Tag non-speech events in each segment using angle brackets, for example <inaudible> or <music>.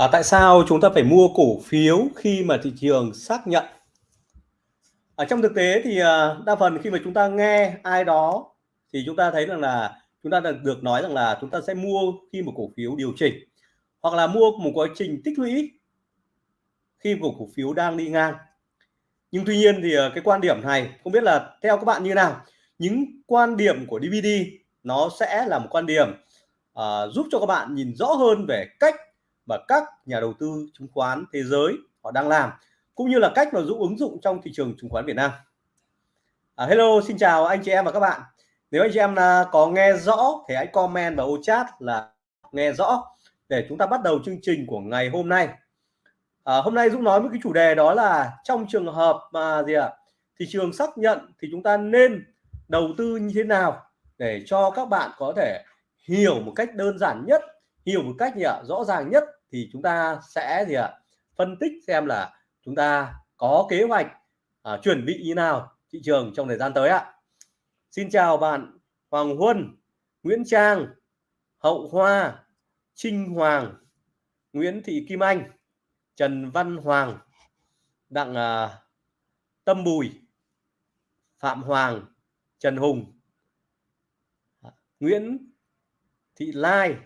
À, tại sao chúng ta phải mua cổ phiếu khi mà thị trường xác nhận? Ở trong thực tế thì à, đa phần khi mà chúng ta nghe ai đó thì chúng ta thấy rằng là chúng ta được, nói rằng là chúng ta sẽ mua khi một cổ phiếu điều chỉnh hoặc là mua một quá trình tích lũy khi một cổ phiếu đang đi ngang. Nhưng tuy nhiên thì à, cái quan điểm này không biết là theo các bạn như nào. Những quan điểm của DVD nó sẽ là một quan điểm uh, giúp cho các bạn nhìn rõ hơn về cách mà các nhà đầu tư chứng khoán thế giới họ đang làm cũng như là cách mà dũng ứng dụng trong thị trường chứng khoán Việt Nam. À, hello, xin chào anh chị em và các bạn. Nếu anh chị em là có nghe rõ thì hãy comment vào ô chat là nghe rõ để chúng ta bắt đầu chương trình của ngày hôm nay. À, hôm nay Dũng nói với cái chủ đề đó là trong trường hợp mà gì ạ? À, thị trường xác nhận thì chúng ta nên đầu tư như thế nào để cho các bạn có thể hiểu một cách đơn giản nhất, hiểu một cách gì ạ? rõ ràng nhất thì chúng ta sẽ gì ạ? Phân tích xem là chúng ta có kế hoạch à, chuẩn bị như nào thị trường trong thời gian tới ạ. Xin chào bạn Hoàng Huân Nguyễn Trang Hậu Hoa Trinh Hoàng Nguyễn Thị Kim Anh Trần Văn Hoàng Đặng à, Tâm Bùi Phạm Hoàng Trần Hùng à, Nguyễn Thị Lai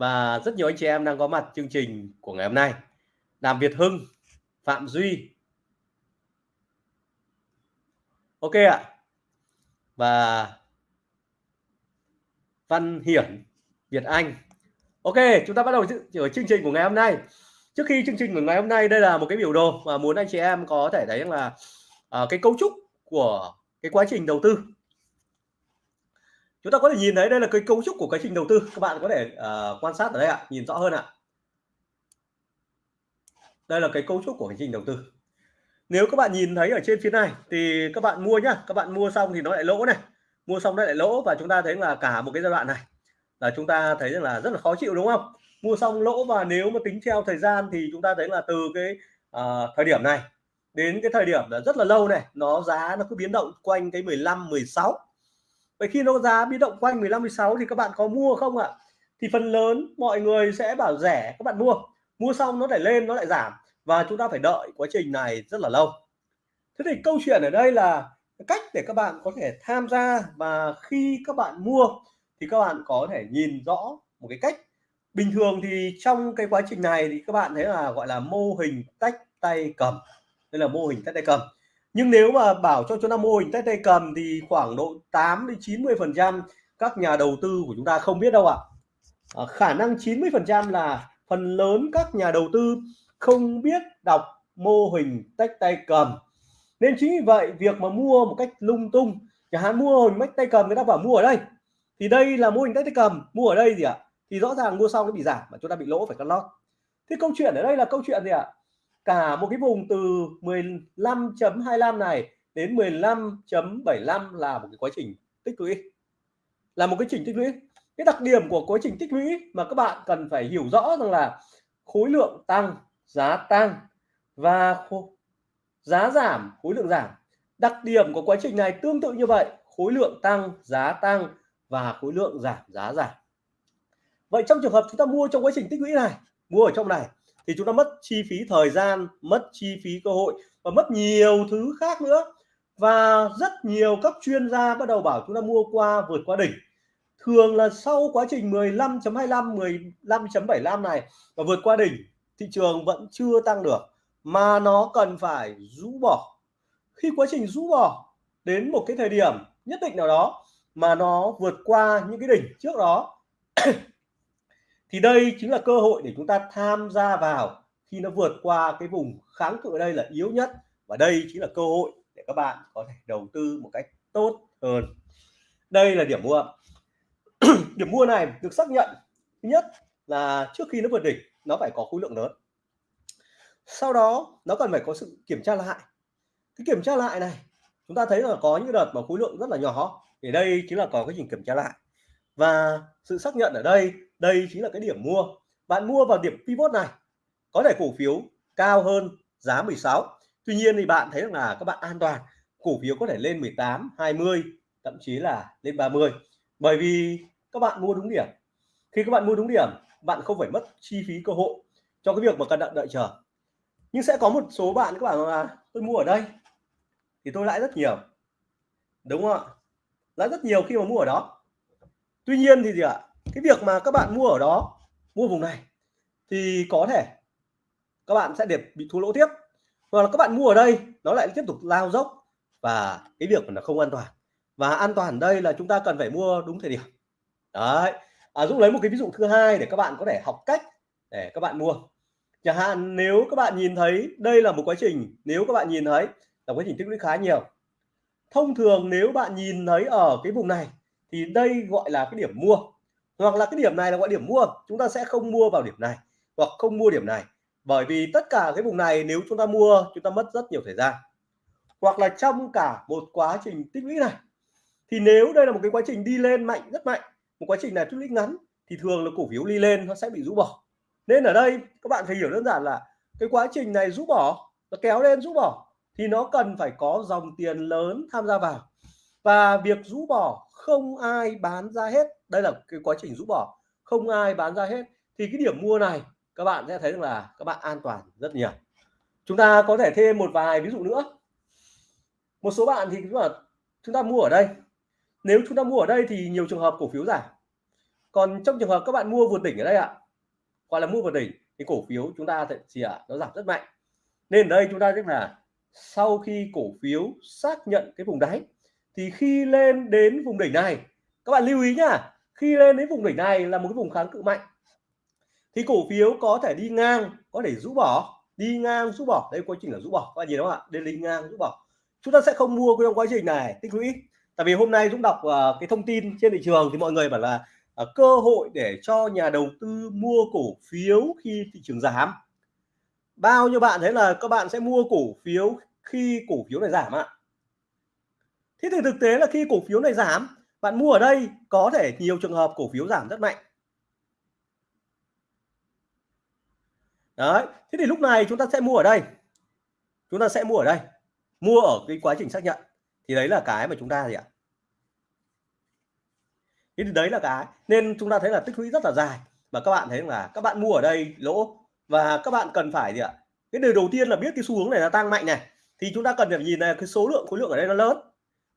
và rất nhiều anh chị em đang có mặt chương trình của ngày hôm nay. Đàm Việt Hưng Phạm Duy. Ok ạ. Và Văn Hiển Việt Anh. Ok chúng ta bắt đầu ở chương trình của ngày hôm nay. Trước khi chương trình của ngày hôm nay đây là một cái biểu đồ mà muốn anh chị em có thể thấy là uh, cái cấu trúc của cái quá trình đầu tư chúng ta có thể nhìn thấy đây là cái cấu trúc của cái trình đầu tư. Các bạn có thể uh, quan sát ở đây ạ nhìn rõ hơn ạ. Đây là cái cấu trúc của hành trình đầu tư. Nếu các bạn nhìn thấy ở trên phía này thì các bạn mua nhá. Các bạn mua xong thì nó lại lỗ này. Mua xong nó lại lỗ và chúng ta thấy là cả một cái giai đoạn này là chúng ta thấy rằng là rất là khó chịu đúng không? Mua xong lỗ và nếu mà tính theo thời gian thì chúng ta thấy là từ cái uh, thời điểm này đến cái thời điểm là rất là lâu này nó giá nó cứ biến động quanh cái 15 16 vậy khi nó giá biến động quanh 15 16 thì các bạn có mua không ạ? Thì phần lớn mọi người sẽ bảo rẻ, các bạn mua. Mua xong nó lại lên, nó lại giảm. Và chúng ta phải đợi quá trình này rất là lâu. Thế thì câu chuyện ở đây là cách để các bạn có thể tham gia và khi các bạn mua thì các bạn có thể nhìn rõ một cái cách. Bình thường thì trong cái quá trình này thì các bạn thấy là gọi là mô hình tách tay cầm. Đây là mô hình tách tay cầm nhưng nếu mà bảo cho chúng ta mô hình tách tay cầm thì khoảng độ 8 đến 90 phần trăm các nhà đầu tư của chúng ta không biết đâu ạ. À, khả năng 90 phần trăm là phần lớn các nhà đầu tư không biết đọc mô hình tách tay cầm. Nên chính vì vậy việc mà mua một cách lung tung chẳng hạn mua hình tách tay cầm người ta bảo mua ở đây. Thì đây là mô hình tách tay cầm mua ở đây gì ạ. Thì rõ ràng mua xong nó bị giảm mà chúng ta bị lỗ phải cắt lót. Thế câu chuyện ở đây là câu chuyện gì ạ? Cả một cái vùng từ 15.25 này đến 15.75 là một cái quá trình tích lũy. Là một cái trình tích lũy. Cái đặc điểm của quá trình tích lũy mà các bạn cần phải hiểu rõ rằng là khối lượng tăng, giá tăng và giá giảm, khối lượng giảm. Đặc điểm của quá trình này tương tự như vậy, khối lượng tăng, giá tăng và khối lượng giảm, giá giảm. Vậy trong trường hợp chúng ta mua trong quá trình tích lũy này, mua ở trong này thì chúng ta mất chi phí thời gian, mất chi phí cơ hội và mất nhiều thứ khác nữa. Và rất nhiều các chuyên gia bắt đầu bảo chúng ta mua qua vượt qua đỉnh. Thường là sau quá trình 15.25 15.75 này và vượt qua đỉnh, thị trường vẫn chưa tăng được, mà nó cần phải rũ bỏ. Khi quá trình rũ bỏ đến một cái thời điểm nhất định nào đó mà nó vượt qua những cái đỉnh trước đó thì đây chính là cơ hội để chúng ta tham gia vào khi nó vượt qua cái vùng kháng cự ở đây là yếu nhất. Và đây chính là cơ hội để các bạn có thể đầu tư một cách tốt hơn. Đây là điểm mua. <clears throat> Điểm mua này được xác nhận thứ nhất là trước khi nó vượt đỉnh, nó phải có khối lượng lớn. Sau đó, nó cần phải có sự kiểm tra lại. Cái kiểm tra lại này, chúng ta thấy là có những đợt mà khối lượng rất là nhỏ. Thì đây chính là có cái trình kiểm tra lại. Và sự xác nhận ở đây đây chính là cái điểm mua. Bạn mua vào điểm pivot này, có thể cổ phiếu cao hơn giá 16 tuy nhiên thì bạn thấy là các bạn an toàn, cổ phiếu có thể lên 18 20 thậm chí là lên 30 bởi vì các bạn mua đúng điểm. Khi các bạn mua đúng điểm, bạn không phải mất chi phí cơ hội cho cái việc mà cần đợi đợi chờ. Nhưng sẽ có một số bạn các bạn là, tôi mua ở đây, thì tôi lãi rất nhiều. Đúng không ạ? Lãi rất nhiều khi mà mua ở đó. Tuy nhiên thì gì ạ? Cái việc mà các bạn mua ở đó mua vùng này thì có thể các bạn sẽ để bị thua lỗ tiếp. Hoặc là các bạn mua ở đây nó lại tiếp tục lao dốc và cái việc là không an toàn. Và an toàn đây là chúng ta cần phải mua đúng thời điểm. Đấy. À, Dũng lấy một cái ví dụ thứ hai để các bạn có thể học cách để các bạn mua. Chẳng hạn nếu các bạn nhìn thấy đây là một quá trình nếu các bạn nhìn thấy là quá trình tích lũy khá nhiều. Thông thường nếu bạn nhìn thấy ở cái vùng này thì đây gọi là cái điểm mua hoặc là cái điểm này là gọi điểm mua. Chúng ta sẽ không mua vào điểm này, hoặc không mua điểm này. Bởi vì tất cả cái vùng này nếu chúng ta mua, chúng ta mất rất nhiều thời gian. Hoặc là trong cả một quá trình tích lũy này, thì nếu đây là một cái quá trình đi lên mạnh, rất mạnh, một quá trình này tích lũy ngắn, thì thường là cổ phiếu đi lên nó sẽ bị rũ bỏ. Nên ở đây, các bạn phải hiểu đơn giản là cái quá trình này rũ bỏ, nó kéo lên rũ bỏ, thì nó cần phải có dòng tiền lớn tham gia vào. Và việc rũ bỏ không ai bán ra hết đây là cái quá trình rũ bỏ. Không ai bán ra hết. Thì cái điểm mua này, các bạn sẽ thấy là các bạn an toàn rất nhiều. Chúng ta có thể thêm một vài ví dụ nữa. Một số bạn thì là chúng ta mua ở đây. Nếu chúng ta mua ở đây thì nhiều trường hợp cổ phiếu giảm. Còn trong trường hợp các bạn mua vượt đỉnh ở đây ạ, gọi là mua vượt đỉnh, thì cổ phiếu chúng ta thì ạ, nó giảm rất mạnh. Nên ở đây chúng ta biết là sau khi cổ phiếu xác nhận cái vùng đáy, thì khi lên đến vùng đỉnh này, các bạn lưu ý nhá khi lên đến vùng đỉnh này là một cái vùng kháng cự mạnh thì cổ phiếu có thể đi ngang có thể rũ bỏ đi ngang rũ bỏ. Đây quá trình là rũ bỏ. Các bạn nhìn không ạ? Đây đi ngang rũ bỏ. Chúng ta sẽ không mua trong quá trình này tích lũy. Tại vì hôm nay Dũng đọc uh, cái thông tin trên thị trường thì mọi người bảo là uh, cơ hội để cho nhà đầu tư mua cổ phiếu khi thị trường giảm. Bao nhiêu bạn thấy là các bạn sẽ mua cổ phiếu khi cổ phiếu này giảm ạ? Thế thì thực tế là khi cổ phiếu này giảm bạn mua ở đây có thể nhiều trường hợp cổ phiếu giảm rất mạnh. Đấy, thế thì lúc này chúng ta sẽ mua ở đây. Chúng ta sẽ mua ở đây. Mua ở cái quá trình xác nhận. Thì đấy là cái mà chúng ta gì ạ? Thế thì đấy là cái. Nên chúng ta thấy là tích lũy rất là dài. Và các bạn thấy là các bạn mua ở đây lỗ. Và các bạn cần phải gì ạ? Cái điều đầu tiên là biết cái xu hướng này là tăng mạnh này. Thì chúng ta cần phải nhìn này, cái số lượng khối lượng ở đây nó lớn.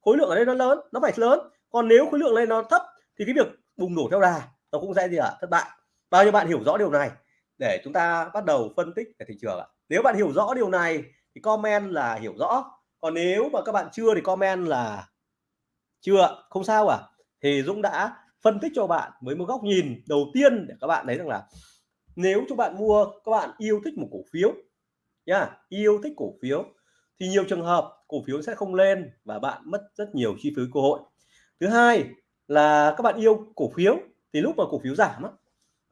Khối lượng ở đây nó lớn, nó phải lớn còn nếu khối lượng lên nó thấp thì cái việc bùng nổ theo đà nó cũng sẽ gì ạ, thất bại. Bao nhiêu bạn hiểu rõ điều này? Để chúng ta bắt đầu phân tích về thị trường ạ. Nếu bạn hiểu rõ điều này thì comment là hiểu rõ. Còn nếu mà các bạn chưa thì comment là chưa không sao à thì Dũng đã phân tích cho bạn với một góc nhìn đầu tiên để các bạn thấy rằng là nếu cho bạn mua, các bạn yêu thích một cổ phiếu nha yêu thích cổ phiếu thì nhiều trường hợp cổ phiếu sẽ không lên và bạn mất rất nhiều chi phí cơ hội thứ hai là các bạn yêu cổ phiếu thì lúc mà cổ phiếu giảm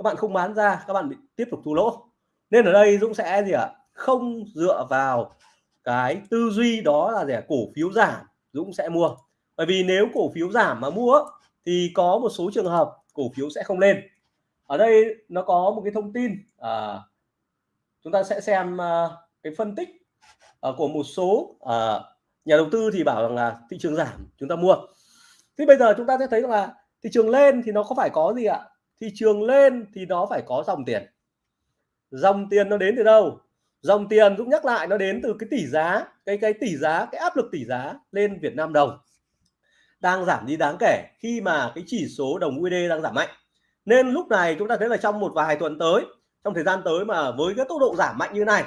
các bạn không bán ra các bạn bị tiếp tục thua lỗ. Nên ở đây Dũng sẽ gì ạ? Không dựa vào cái tư duy đó là rẻ cổ phiếu giảm Dũng sẽ mua. Bởi vì nếu cổ phiếu giảm mà mua thì có một số trường hợp cổ phiếu sẽ không lên. Ở đây nó có một cái thông tin à, chúng ta sẽ xem à, cái phân tích à, của một số à, nhà đầu tư thì bảo rằng là thị trường giảm chúng ta mua thế bây giờ chúng ta sẽ thấy rằng là thị trường lên thì nó có phải có gì ạ? Thị trường lên thì nó phải có dòng tiền. Dòng tiền nó đến từ đâu? Dòng tiền cũng nhắc lại nó đến từ cái tỷ giá, cái cái tỷ giá, cái áp lực tỷ giá lên Việt Nam đồng. Đang giảm đi đáng kể khi mà cái chỉ số đồng USD đang giảm mạnh. Nên lúc này chúng ta thấy là trong một vài tuần tới, trong thời gian tới mà với cái tốc độ giảm mạnh như này,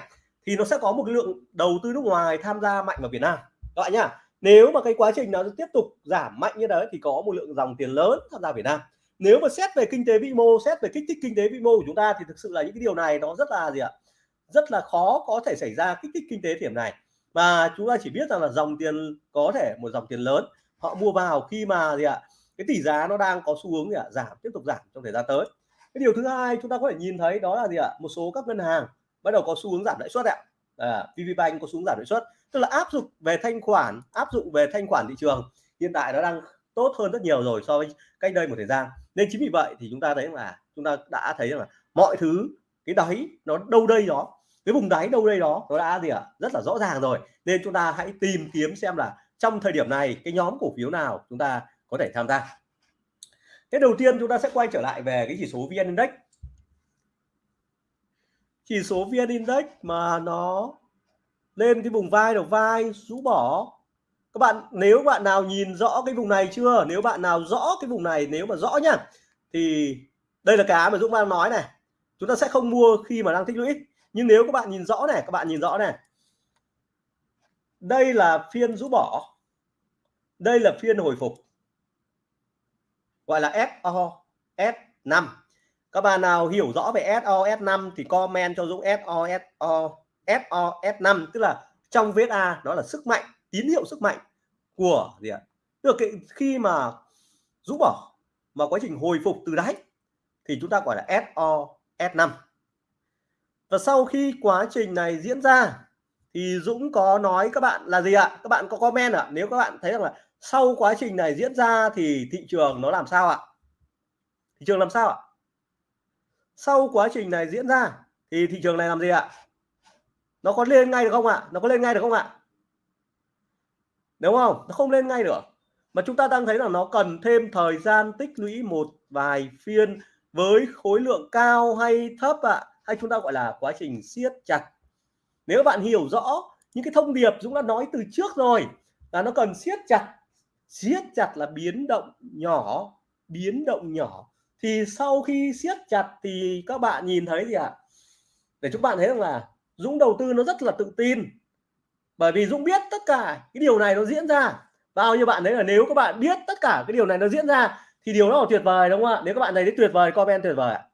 thì nó sẽ có một cái lượng đầu tư nước ngoài tham gia mạnh vào Việt Nam. Các bạn nhá nếu mà cái quá trình nó tiếp tục giảm mạnh như đấy thì có một lượng dòng tiền lớn tham gia Việt Nam. Nếu mà xét về kinh tế vĩ mô xét về kích thích kinh tế vĩ mô của chúng ta thì thực sự là những cái điều này nó rất là gì ạ? Rất là khó có thể xảy ra kích thích kinh tế điểm này. Và chúng ta chỉ biết rằng là dòng tiền có thể một dòng tiền lớn họ mua vào khi mà gì ạ? Cái tỷ giá nó đang có xu hướng gì ạ? Giảm tiếp tục giảm trong thời gian tới. Cái điều thứ hai chúng ta có thể nhìn thấy đó là gì ạ? Một số các ngân hàng bắt đầu có xu hướng giảm lãi suất ạ. À, VPBank có xu hướng giảm lãi suất tức là áp dụng về thanh khoản, áp dụng về thanh khoản thị trường, hiện tại nó đang tốt hơn rất nhiều rồi so với cách đây một thời gian. Nên chính vì vậy thì chúng ta thấy là chúng ta đã thấy là mọi thứ, cái đáy nó đâu đây đó, cái vùng đáy đâu đây đó, nó đã gì ạ? À? rất là rõ ràng rồi. Nên chúng ta hãy tìm kiếm xem là trong thời điểm này cái nhóm cổ phiếu nào chúng ta có thể tham gia. Cái đầu tiên chúng ta sẽ quay trở lại về cái chỉ số VN Index. Chỉ số vn index mà nó lên cái vùng vai đầu vai, rũ bỏ. Các bạn, nếu bạn nào nhìn rõ cái vùng này chưa? Nếu bạn nào rõ cái vùng này, nếu mà rõ nhá, thì đây là cái mà Dũng đang nói này. Chúng ta sẽ không mua khi mà đang tích lũy. Nhưng nếu các bạn nhìn rõ này, các bạn nhìn rõ này. Đây là phiên rũ bỏ. Đây là phiên hồi phục. Gọi là SO S5 các bạn nào hiểu rõ về SO S5 thì comment cho Dũng SO SO SO S5 tức là trong VSA nó là sức mạnh, tín hiệu sức mạnh của gì ạ? Tức là khi mà rũ bỏ mà quá trình hồi phục từ đáy thì chúng ta gọi là SO S5 và sau khi quá trình này diễn ra thì Dũng có nói các bạn là gì ạ? Các bạn có comment ạ? Nếu các bạn thấy rằng là sau quá trình này diễn ra thì thị trường nó làm sao ạ? Thị trường làm sao ạ? Sau quá trình này diễn ra thì thị trường này làm gì ạ? Nó có lên ngay được không ạ? Nó có lên ngay được không ạ? Đúng không? Nó không lên ngay được mà chúng ta đang thấy là nó cần thêm thời gian tích lũy một vài phiên với khối lượng cao hay thấp ạ? Hay chúng ta gọi là quá trình siết chặt? Nếu bạn hiểu rõ những cái thông điệp chúng đã nói từ trước rồi, là nó cần siết chặt siết chặt là biến động nhỏ, biến động nhỏ. Thì sau khi siết chặt thì các bạn nhìn thấy gì ạ? À? để chúng bạn thấy rằng là Dũng đầu tư nó rất là tự tin. Bởi vì Dũng biết tất cả cái điều này nó diễn ra. Bao nhiêu bạn đấy là nếu các bạn biết tất cả cái điều này nó diễn ra, thì điều đó là tuyệt vời, đúng không ạ? Nếu các bạn này thấy tuyệt vời, comment tuyệt vời ạ.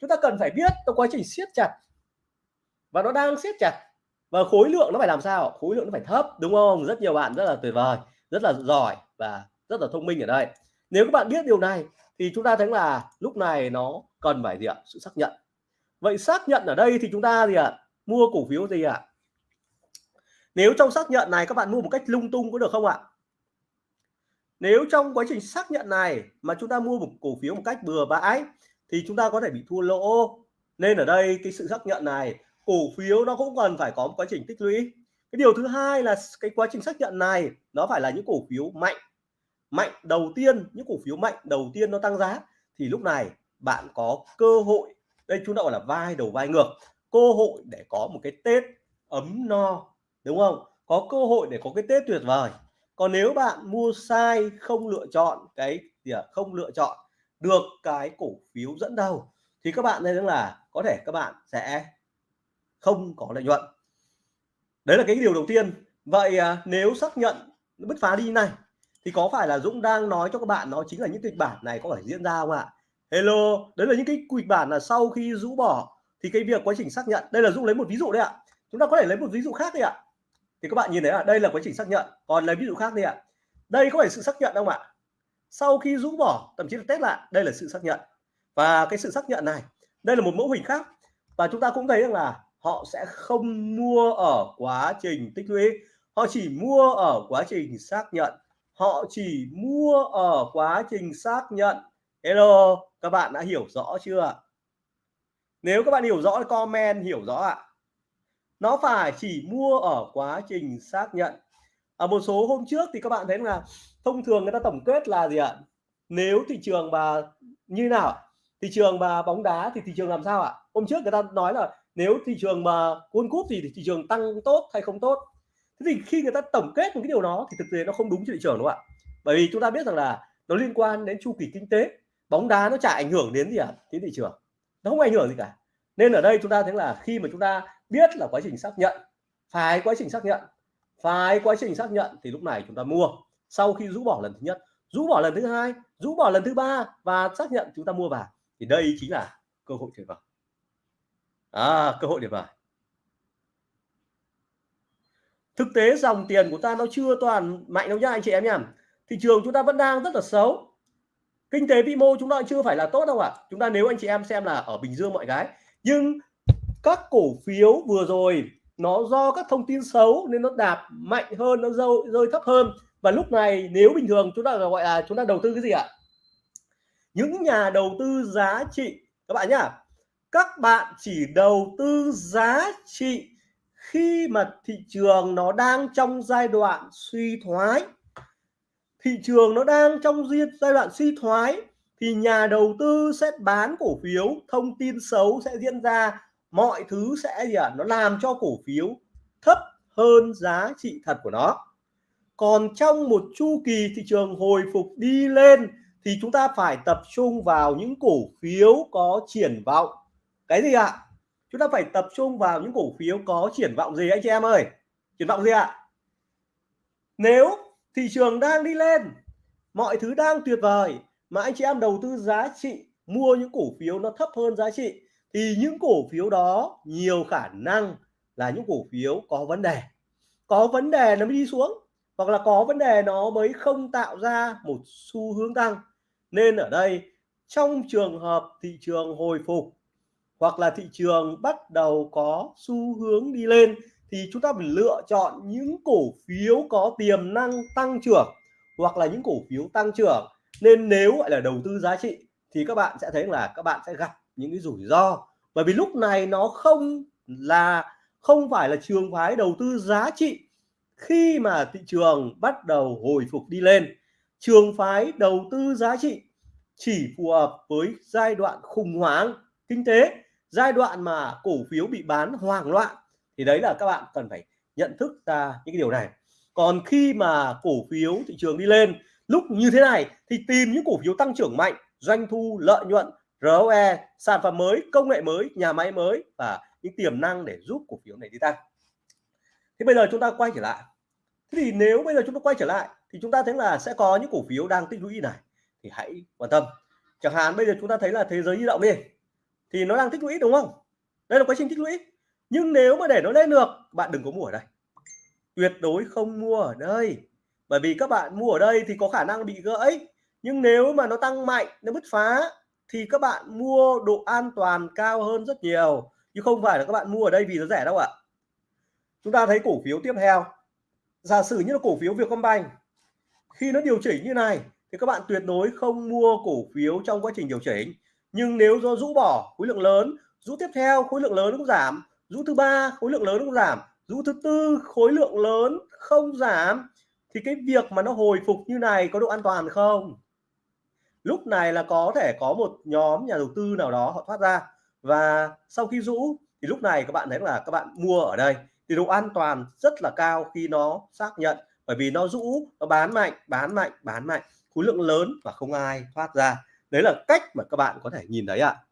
Chúng ta cần phải biết trong quá trình siết chặt. Và nó đang siết chặt. Và khối lượng nó phải làm sao? Khối lượng nó phải thấp, đúng không? Rất nhiều bạn rất là tuyệt vời, rất là giỏi và rất là thông minh ở đây. Nếu các bạn biết điều này, thì chúng ta thấy là lúc này nó cần phải gì ạ? Sự xác nhận. Vậy xác nhận ở đây thì chúng ta gì ạ? Mua cổ phiếu gì ạ? Nếu trong xác nhận này các bạn mua một cách lung tung có được không ạ? Nếu trong quá trình xác nhận này mà chúng ta mua một cổ phiếu một cách bừa bãi thì chúng ta có thể bị thua lỗ. Nên ở đây cái sự xác nhận này, cổ phiếu nó cũng cần phải có một quá trình tích lũy. Cái điều thứ hai là cái quá trình xác nhận này nó phải là những cổ phiếu mạnh. Mạnh đầu tiên, những cổ phiếu mạnh đầu tiên nó tăng giá thì lúc này bạn có cơ hội, đây chúng ta gọi là vai đầu vai ngược cơ hội để có một cái tết ấm no đúng không? Có cơ hội để có cái tết tuyệt vời. Còn nếu bạn mua sai không lựa chọn cái gì à, không lựa chọn được cái cổ phiếu dẫn đầu thì các bạn thấy rằng là có thể các bạn sẽ không có lợi nhuận. Đấy là cái điều đầu tiên. Vậy à, nếu xác nhận bứt phá đi này thì có phải là Dũng đang nói cho các bạn nó chính là những kịch bản này có phải diễn ra không ạ? Hello đấy là những cái kịch bản là sau khi rũ bỏ thì cái việc quá trình xác nhận, đây là Dũng lấy một ví dụ đấy ạ. Chúng ta có thể lấy một ví dụ khác đi ạ. Thì các bạn nhìn thấy là đây là quá trình xác nhận. Còn lấy ví dụ khác đi ạ. Đây có phải sự xác nhận không ạ? Sau khi rũ bỏ, thậm chí là test lại, đây là sự xác nhận. Và cái sự xác nhận này, đây là một mẫu hình khác. Và chúng ta cũng thấy rằng là họ sẽ không mua ở quá trình tích lũy. Họ chỉ mua ở quá trình xác nhận. Họ chỉ mua ở quá trình xác nhận. Hello, các bạn đã hiểu rõ chưa nếu các bạn hiểu rõ comment, hiểu rõ ạ. Nó phải chỉ mua ở quá trình xác nhận. Ở một số hôm trước thì các bạn thấy là thông thường người ta tổng kết là gì ạ? Nếu thị trường mà như nào? Thị trường mà bóng đá thì thị trường làm sao ạ? Hôm trước người ta nói là nếu thị trường mà World Cup thì thị trường tăng tốt hay không tốt? Thế thì khi người ta tổng kết một cái điều đó thì thực tế nó không đúng cho thị trường đúng không ạ? Bởi vì chúng ta biết rằng là nó liên quan đến chu kỳ kinh tế, bóng đá nó chả ảnh hưởng đến gì ạ? À? đến thị trường nó không ảnh hưởng gì cả. Nên ở đây chúng ta thấy là khi mà chúng ta biết là quá trình xác nhận phải quá trình xác nhận phải quá trình xác nhận thì lúc này chúng ta mua. Sau khi rũ bỏ lần thứ nhất rũ bỏ lần thứ hai rũ bỏ lần thứ ba và xác nhận chúng ta mua vào thì đây chính là cơ hội tuyệt vời. À, cơ hội tuyệt vời. Thực tế dòng tiền của ta nó chưa toàn mạnh đâu nhá anh chị em nhá. Thị trường chúng ta vẫn đang rất là xấu kinh tế vĩ mô chúng ta chưa phải là tốt đâu ạ. À. chúng ta nếu anh chị em xem là ở bình dương mọi cái nhưng các cổ phiếu vừa rồi nó do các thông tin xấu nên nó đạp mạnh hơn nó rơi, rơi thấp hơn. Và lúc này nếu bình thường chúng ta gọi là chúng ta đầu tư cái gì ạ? Những nhà đầu tư giá trị các bạn nhá các bạn chỉ đầu tư giá trị khi mà thị trường nó đang trong giai đoạn suy thoái thị trường nó đang trong giai đoạn suy thoái, thì nhà đầu tư sẽ bán cổ phiếu, thông tin xấu sẽ diễn ra, mọi thứ sẽ gì ạ à? nó làm cho cổ phiếu thấp hơn giá trị thật của nó còn trong một chu kỳ thị trường hồi phục đi lên, thì chúng ta phải tập trung vào những cổ phiếu có triển vọng cái gì ạ à? chúng ta phải tập trung vào những cổ phiếu có triển vọng gì anh chị em ơi triển vọng gì ạ à? nếu thị trường đang đi lên. Mọi thứ đang tuyệt vời. Mà anh chị em đầu tư giá trị, mua những cổ phiếu nó thấp hơn giá trị, thì những cổ phiếu đó nhiều khả năng là những cổ phiếu có vấn đề. Có vấn đề nó mới đi xuống, hoặc là có vấn đề nó mới không tạo ra một xu hướng tăng. Nên ở đây, trong trường hợp thị trường hồi phục, hoặc là thị trường bắt đầu có xu hướng đi lên thì chúng ta phải lựa chọn những cổ phiếu có tiềm năng tăng trưởng hoặc là những cổ phiếu tăng trưởng. Nên nếu gọi là đầu tư giá trị thì các bạn sẽ thấy là các bạn sẽ gặp những cái rủi ro. Bởi vì lúc này nó không là, không phải là trường phái đầu tư giá trị khi mà thị trường bắt đầu hồi phục đi lên. Trường phái đầu tư giá trị chỉ phù hợp với giai đoạn khủng hoảng kinh tế, giai đoạn mà cổ phiếu bị bán hoảng loạn thì đấy là các bạn cần phải nhận thức ra những cái điều này. Còn khi mà cổ phiếu thị trường đi lên, lúc như thế này thì tìm những cổ phiếu tăng trưởng mạnh, doanh thu, lợi nhuận ROE sản phẩm mới, công nghệ mới, nhà máy mới và những tiềm năng để giúp cổ phiếu này đi tăng. Thế bây giờ chúng ta quay trở lại. Thế thì nếu bây giờ chúng ta quay trở lại thì chúng ta thấy là sẽ có những cổ phiếu đang tích lũy này. Thì hãy quan tâm. Chẳng hạn bây giờ chúng ta thấy là thế giới di động đi. Thì nó đang tích lũy đúng không? Đây là quá trình tích lũy nhưng nếu mà để nó lên được, bạn đừng có mua ở đây. Tuyệt đối không mua ở đây. Bởi vì các bạn mua ở đây thì có khả năng bị gãy. Nhưng nếu mà nó tăng mạnh, nó bứt phá, thì các bạn mua độ an toàn cao hơn rất nhiều. Chứ không phải là các bạn mua ở đây vì nó rẻ đâu ạ. Chúng ta thấy cổ phiếu tiếp theo. Giả sử như là cổ phiếu Vietcombank, khi nó điều chỉnh như này, thì các bạn tuyệt đối không mua cổ phiếu trong quá trình điều chỉnh. Nhưng nếu do rũ bỏ khối lượng lớn, rũ tiếp theo, khối lượng lớn cũng giảm rũ thứ ba khối lượng lớn cũng giảm. Rũ thứ tư khối lượng lớn không giảm. Thì cái việc mà nó hồi phục như này có độ an toàn không? Lúc này là có thể có một nhóm nhà đầu tư nào đó họ thoát ra. Và sau khi rũ thì lúc này các bạn thấy là các bạn mua ở đây. Thì độ an toàn rất là cao khi nó xác nhận. Bởi vì nó rũ nó bán mạnh bán mạnh bán mạnh. Khối lượng lớn và không ai thoát ra. Đấy là cách mà các bạn có thể nhìn thấy ạ. à,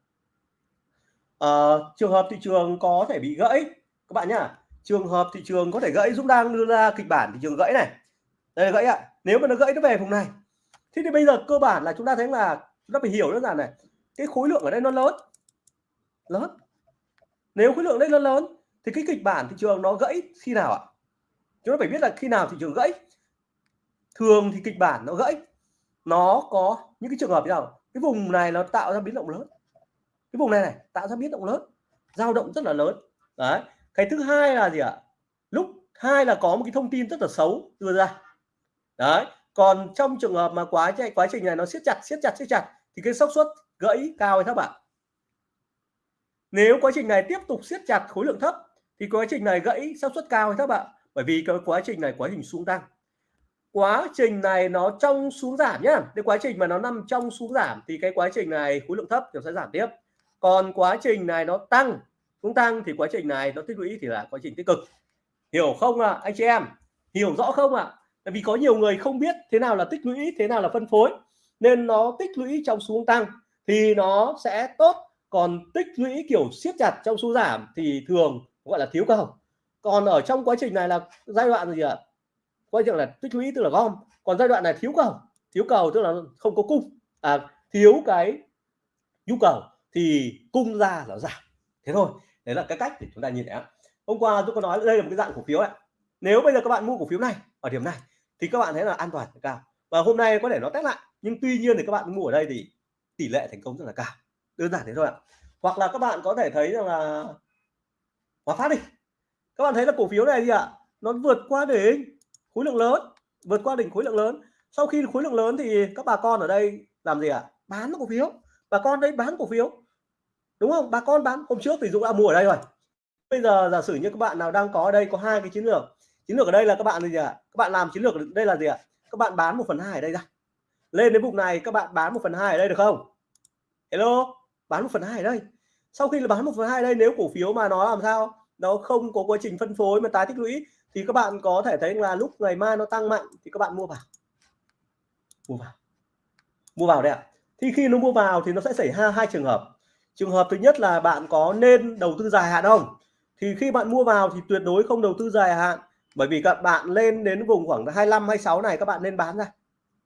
Ờ, trường hợp thị trường có thể bị gãy, các bạn nhá. Trường hợp thị trường có thể gãy, Dũng đang đưa ra kịch bản thị trường gãy này. Đây là gãy ạ. Nếu mà nó gãy, nó về vùng này. Thế thì bây giờ cơ bản là chúng ta thấy là chúng ta phải hiểu đơn giản này. Cái khối lượng ở đây nó lớn. Lớn. Nếu khối lượng đây nó lớn, thì cái kịch bản thị trường nó gãy khi nào ạ? Chúng ta phải biết là khi nào thị trường gãy. Thường thì kịch bản nó gãy. Nó có những cái trường hợp như nào? Cái vùng này nó tạo ra biến động lớn cái vùng này này, tạo ra biến động lớn, dao động rất là lớn. Đấy, cái thứ hai là gì ạ? Lúc hai là có một cái thông tin rất là xấu đưa ra. Đấy, còn trong trường hợp mà quá chạy quá trình này nó siết chặt siết chặt siết chặt, thì cái xác suất gãy cao hay thấp ạ? Nếu quá trình này tiếp tục siết chặt khối lượng thấp, thì quá trình này gãy xác suất cao hay thấp ạ? Bởi vì cái quá trình này quá trình xuống tăng. Quá trình này nó trong xuống giảm nhá. Cái quá trình mà nó nằm trong xuống giảm, thì cái quá trình này khối lượng thấp thì sẽ giảm tiếp còn quá trình này nó tăng cũng tăng thì quá trình này nó tích lũy thì là quá trình tích cực. Hiểu không ạ à, anh chị em? Hiểu rõ không ạ? À? tại vì có nhiều người không biết thế nào là tích lũy thế nào là phân phối nên nó tích lũy trong xuống tăng thì nó sẽ tốt. Còn tích lũy kiểu siết chặt trong xu giảm thì thường gọi là thiếu cầu còn ở trong quá trình này là giai đoạn gì ạ? À? quay là tích lũy tức là gom. Còn giai đoạn này thiếu cầu thiếu cầu tức là không có cung. À, thiếu cái nhu cầu thì cung ra là giảm. Thế thôi, đấy là cái cách để chúng ta nhìn thấy hôm qua tôi có nói đây là một cái dạng cổ phiếu ạ. Nếu bây giờ các bạn mua cổ phiếu này, ở điểm này, thì các bạn thấy là an toàn, cao. Và hôm nay có thể nó test lại, nhưng tuy nhiên thì các bạn mua ở đây thì tỷ lệ thành công rất là cao. Đơn giản thế thôi ạ. Hoặc là các bạn có thể thấy rằng là hòa phát đi. Các bạn thấy là cổ phiếu này gì ạ, nó vượt qua đỉnh khối lượng lớn, vượt qua đỉnh khối lượng lớn. Sau khi khối lượng lớn thì các bà con ở đây làm gì ạ? À? bán cổ phiếu bà con đấy bán cổ phiếu. Đúng không? Bà con bán. Hôm trước thì dũng đã mua ở đây rồi. Bây giờ giả sử như các bạn nào đang có ở đây, có hai cái chiến lược. Chiến lược ở đây là các bạn gì ạ? À? các bạn làm chiến lược ở đây là gì ạ? À? các bạn bán một phần hai ở đây ra. Lên đến vùng này, các bạn bán một phần hai ở đây được không? Hello? Bán một phần hai ở đây. Sau khi là bán một phần hai đây, nếu cổ phiếu mà nó làm sao? Nó không có quá trình phân phối mà tái tích lũy, thì các bạn có thể thấy là lúc ngày mai nó tăng mạnh, thì các bạn mua vào. Mua vào. Mua vào đây ạ thì khi nó mua vào thì nó sẽ xảy ra hai trường hợp. Trường hợp thứ nhất là bạn có nên đầu tư dài hạn không? Thì khi bạn mua vào thì tuyệt đối không đầu tư dài hạn, bởi vì các bạn lên đến vùng khoảng 25 26 này các bạn nên bán ra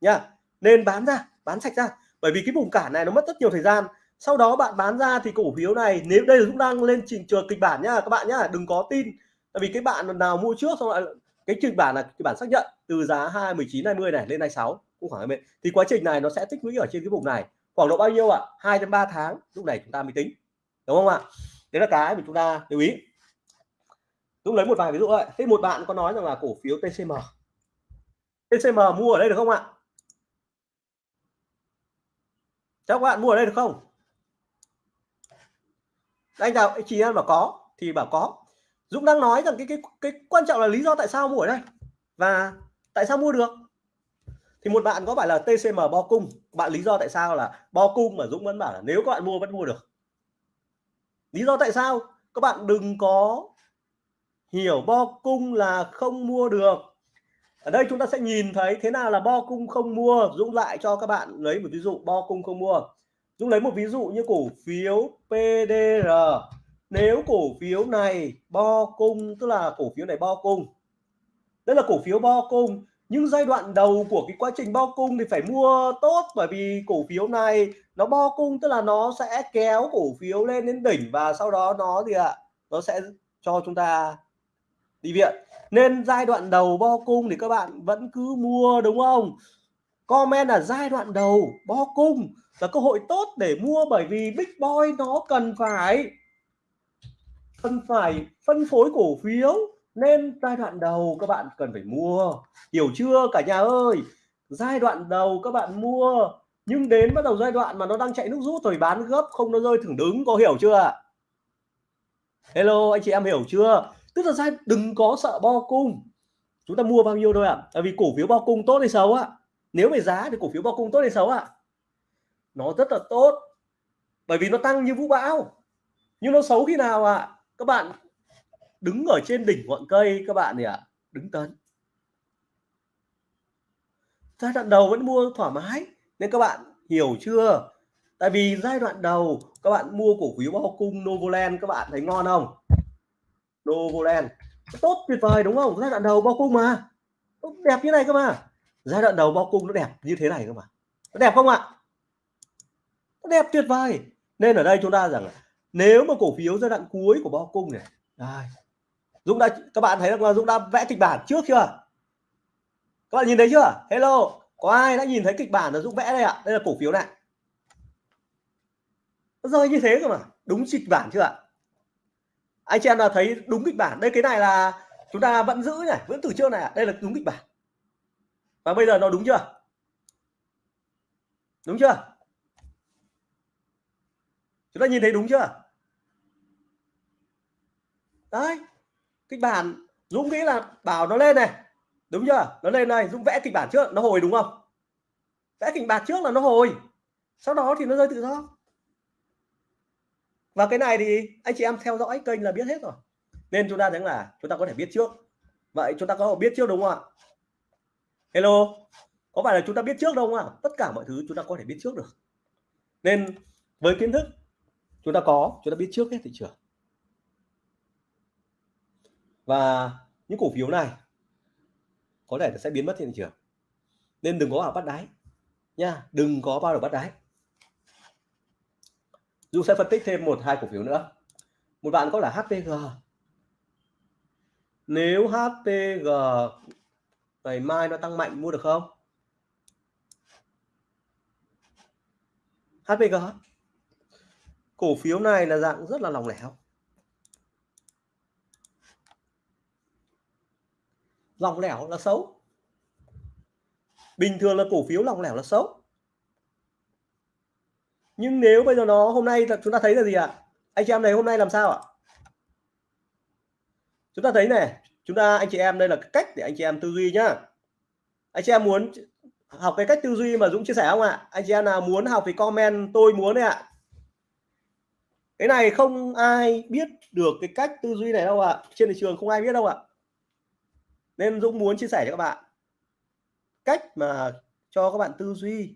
nha nên bán ra, bán sạch ra, bởi vì cái vùng cản này nó mất rất nhiều thời gian. Sau đó bạn bán ra thì cổ phiếu này, nếu đây là chúng đang lên trình trường kịch bản nhá, các bạn nhá, đừng có tin. Tại vì cái bạn nào mua trước xong lại cái kịch bản là kịch bản xác nhận từ giá 2 19 20 này lên 26 cũng khoảng bên thì quá trình này nó sẽ tích lũy ở trên cái vùng này. Khoảng độ bao nhiêu ạ? Hai đến ba tháng, lúc này chúng ta mới tính. Đúng không ạ? Đấy là cái mà chúng ta lưu ý. Dũng lấy một vài ví dụ vậy thế một bạn có nói rằng là cổ phiếu TCM TCM mua ở đây được không ạ? Các bạn mua ở đây được không? Anh nào, chị em bảo có, thì bảo có. Dũng đang nói rằng cái cái cái quan trọng là lý do tại sao mua ở đây. Và tại sao mua được? Thì một bạn có phải là TCM bo cung? Bạn lý do tại sao là bo cung mà Dũng vẫn bảo là nếu các bạn mua vẫn mua được? Lý do tại sao? Các bạn đừng có hiểu bo cung là không mua được. Ở đây chúng ta sẽ nhìn thấy thế nào là bo cung không mua. Dũng lại cho các bạn lấy một ví dụ bo cung không mua. Dũng lấy một ví dụ như cổ phiếu PDR nếu cổ phiếu này bo cung, tức là cổ phiếu này bo cung. Đây là cổ phiếu bo cung nhưng giai đoạn đầu của cái quá trình bo cung thì phải mua tốt, bởi vì cổ phiếu này nó bo cung tức là nó sẽ kéo cổ phiếu lên đến đỉnh và sau đó nó gì ạ? Nó sẽ cho chúng ta đi viện. Nên giai đoạn đầu bo cung thì các bạn vẫn cứ mua, đúng không? Comment là giai đoạn đầu bo cung là cơ hội tốt để mua bởi vì big boy nó cần phải cần phải phân phối cổ phiếu nên giai đoạn đầu các bạn cần phải mua hiểu chưa, cả nhà ơi giai đoạn đầu các bạn mua, nhưng đến bắt đầu giai đoạn mà nó đang chạy nước rút rồi bán gấp không, nó rơi thẳng đứng, có hiểu chưa hello, anh chị em hiểu chưa tức là giai, đừng có sợ bo cung chúng ta mua bao nhiêu thôi ạ à? tại vì cổ phiếu bo cung tốt hay xấu ạ à? nếu về giá thì cổ phiếu bo cung tốt hay xấu ạ à? nó rất là tốt, bởi vì nó tăng như vũ bão nhưng nó xấu khi nào ạ à? các bạn đứng ở trên đỉnh ngọn cây các bạn thì ạ. À, đứng tấn. Giai đoạn đầu vẫn mua thoải mái nên các bạn hiểu chưa? Tại vì giai đoạn đầu các bạn mua cổ phiếu bao cung Novoland các bạn thấy ngon không? Novoland. Tốt tuyệt vời đúng không? Giai đoạn đầu bao cung mà. Đẹp như này cơ mà. Giai đoạn đầu bao cung nó đẹp như thế này cơ mà. Nó đẹp không ạ? Nó đẹp tuyệt vời. Nên ở đây chúng ta rằng nếu mà cổ phiếu giai đoạn cuối của bao cung này đây. Dũng đã, các bạn thấy là Dũng đã vẽ kịch bản trước chưa? Các bạn nhìn thấy chưa? Hello, có ai đã nhìn thấy kịch bản là Dũng vẽ đây ạ? Đây là cổ phiếu này. Nó rơi như thế cơ mà. Đúng kịch bản chưa ạ? Anh chị em là thấy đúng kịch bản? Đây, cái này là chúng ta vẫn giữ này, vẫn từ trước này đây là đúng kịch bản. Và bây giờ nó đúng chưa? Đúng chưa? Chúng ta nhìn thấy đúng chưa? Đấy kịch bản, Dũng nghĩ là bảo nó lên này. Đúng chưa? Nó lên này Dũng vẽ kịch bản trước, nó hồi đúng không? Vẽ kịch bản trước là nó hồi. Sau đó thì nó rơi tự do. Và cái này thì anh chị em theo dõi kênh là biết hết rồi. Nên chúng ta thấy là chúng ta có thể biết trước. Vậy chúng ta có biết trước đúng không ạ? Hello? Có phải là chúng ta biết trước đâu không ạ? Tất cả mọi thứ chúng ta có thể biết trước được. Nên với kiến thức chúng ta có, chúng ta biết trước hết thị trường và những cổ phiếu này có thể sẽ biến mất trên thị trường. Nên đừng có vào bắt đáy nha, đừng có bao giờ bắt đáy. Dù sẽ phân tích thêm một, hai cổ phiếu nữa. Một bạn có là HPG nếu HPG ngày mai nó tăng mạnh, mua được không? HPG cổ phiếu này là dạng rất là lòng lẻo. Lòng lẻo là xấu bình thường là cổ phiếu lòng lẻo là xấu nhưng nếu bây giờ nó hôm nay chúng ta thấy là gì ạ à? anh chị em này hôm nay làm sao ạ chúng ta thấy này, chúng ta, anh chị em, đây là cách để anh chị em tư duy nhá anh chị em muốn học cái cách tư duy mà Dũng chia sẻ không ạ anh chị em nào muốn học thì comment, tôi muốn đấy ạ cái này không ai biết được cái cách tư duy này đâu ạ à. trên thị trường không ai biết đâu ạ à nên Dũng muốn chia sẻ cho các bạn cách mà cho các bạn tư duy.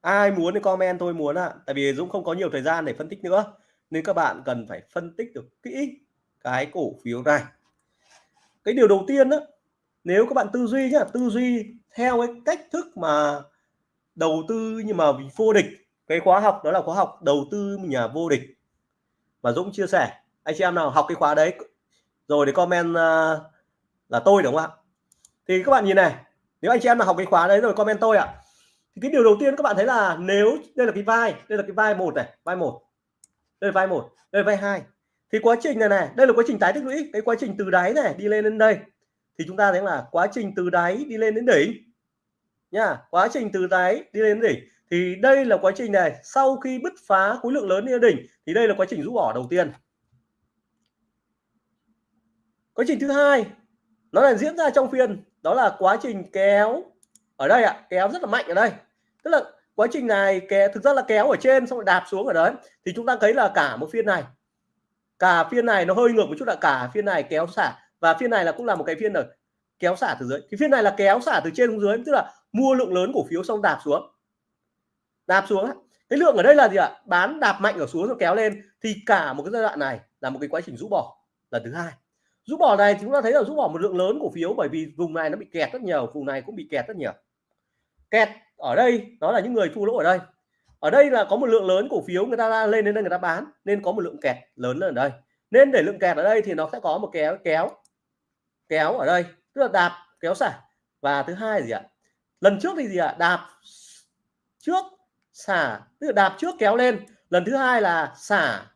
Ai muốn thì comment, tôi muốn ạ. À. tại vì Dũng không có nhiều thời gian để phân tích nữa, nên các bạn cần phải phân tích được kỹ cái cổ phiếu này. Cái điều đầu tiên đó nếu các bạn tư duy nhá, tư duy theo cái cách thức mà đầu tư nhưng mà vô địch, cái khóa học đó là khóa học đầu tư nhà vô địch. Mà Dũng chia sẻ, anh chị em nào học cái khóa đấy rồi để comment uh, là tôi đúng không ạ? Thì các bạn nhìn này nếu anh chị em nào học cái khóa đấy rồi comment tôi ạ. Thì cái điều đầu tiên các bạn thấy là nếu đây là cái vai đây là cái vai một này vai một đây là vai một đây là vai hai. Thì quá trình này này đây là quá trình tái tích lũy cái quá trình từ đáy này đi lên đến đây. Thì chúng ta thấy là quá trình từ đáy đi lên đến đỉnh nha quá trình từ đáy đi lên đến đỉnh. Thì đây là quá trình này sau khi bứt phá khối lượng lớn lên đỉnh thì đây là quá trình rũ bỏ đầu tiên quá trình thứ hai nó là diễn ra trong phiên. Đó là quá trình kéo ở đây ạ à, kéo rất là mạnh ở đây. Tức là quá trình này kéo thực ra là kéo ở trên xong rồi đạp xuống ở đấy. Thì chúng ta thấy là cả một phiên này cả phiên này nó hơi ngược một chút là cả phiên này kéo xả. Và phiên này là cũng là một cái phiên ở kéo xả từ dưới. Cái phiên này là kéo xả từ trên xuống dưới tức là mua lượng lớn cổ phiếu xong đạp xuống. Đạp xuống cái lượng ở đây là gì ạ? Bán đạp mạnh ở xuống rồi kéo lên. Thì cả một cái giai đoạn này là một cái quá trình rũ bỏ lần thứ hai rũ bỏ này thì chúng ta thấy là rũ bỏ một lượng lớn cổ phiếu bởi vì vùng này nó bị kẹt rất nhiều, vùng này cũng bị kẹt rất nhiều. Kẹt ở đây, đó là những người thua lỗ ở đây. Ở đây là có một lượng lớn cổ phiếu người ta lên đến đây người ta bán, nên có một lượng kẹt lớn ở đây. Nên để lượng kẹt ở đây thì nó sẽ có một kéo kéo kéo ở đây, tức là đạp, kéo xả và thứ hai gì ạ? Lần trước thì gì ạ? Đạp trước xả tức là đạp trước, kéo lên. Lần thứ hai là xả